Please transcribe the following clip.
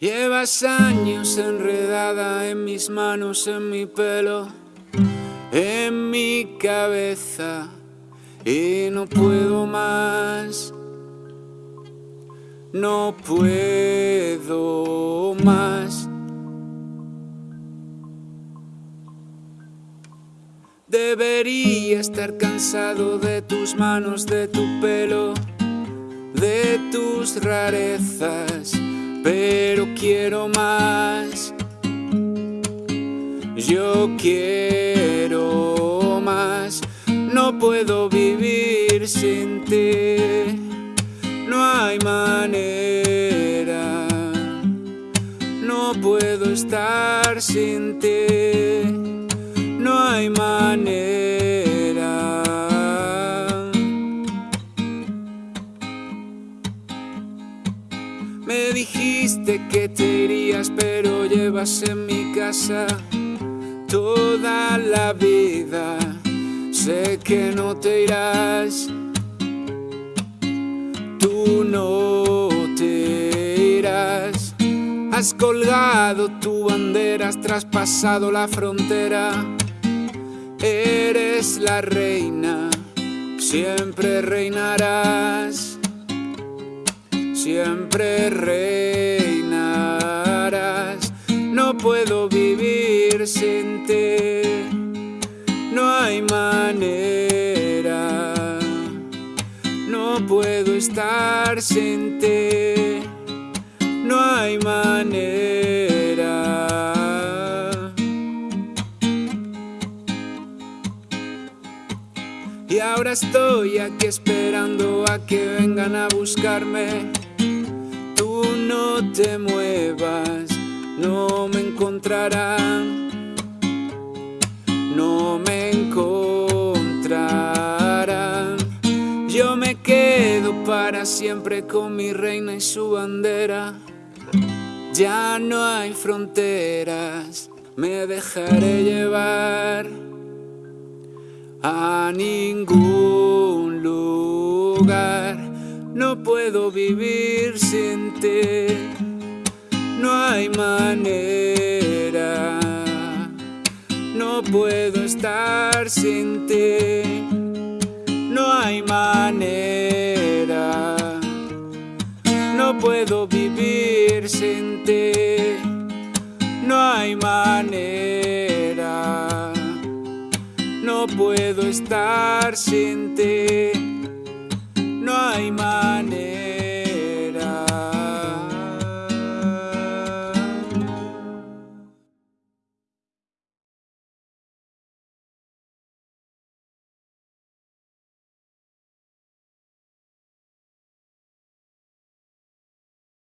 Llevas años enredada en mis manos, en mi pelo, en mi cabeza y no puedo más. No puedo más. Debería estar cansado de tus manos, de tu pelo, de tus rarezas pero quiero más. Yo quiero más, no puedo vivir sin ti, no hay manera, no puedo estar sin ti, no hay manera. Me dijiste que te irías, pero llevas en mi casa toda la vida. Sé que no te irás, tú no te irás. Has colgado tu bandera, has traspasado la frontera. Eres la reina, siempre reinarás siempre reinarás. No puedo vivir sin ti, no hay manera. No puedo estar sin ti, no hay manera. Y ahora estoy aquí esperando a que vengan a buscarme no te muevas, no me encontrarán, no me encontrarán. Yo me quedo para siempre con mi reina y su bandera. Ya no hay fronteras, me dejaré llevar a ningún lugar no puedo vivir sin ti, no hay manera. No puedo estar sin ti, no hay manera. No puedo vivir sin ti, no hay manera. No puedo estar sin ti, no hay manera.